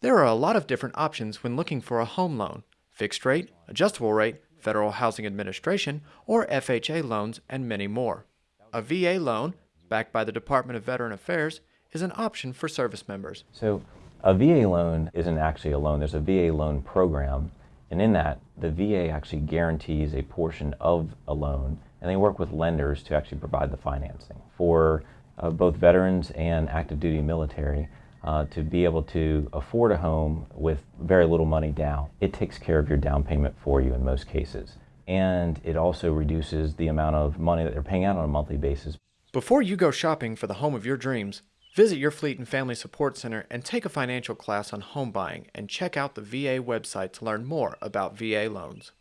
There are a lot of different options when looking for a home loan fixed rate, adjustable rate, Federal Housing Administration, or FHA loans, and many more. A VA loan, backed by the Department of Veteran Affairs, is an option for service members. So a VA loan isn't actually a loan. There's a VA loan program, and in that, the VA actually guarantees a portion of a loan, and they work with lenders to actually provide the financing for uh, both veterans and active duty military. Uh, to be able to afford a home with very little money down. It takes care of your down payment for you in most cases. And it also reduces the amount of money that they're paying out on a monthly basis. Before you go shopping for the home of your dreams, visit your Fleet and Family Support Center and take a financial class on home buying and check out the VA website to learn more about VA loans.